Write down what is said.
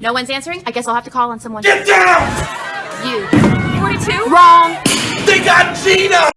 No one's answering? I guess I'll have to call on someone. Get down! You. 42? Wrong! They got Gina!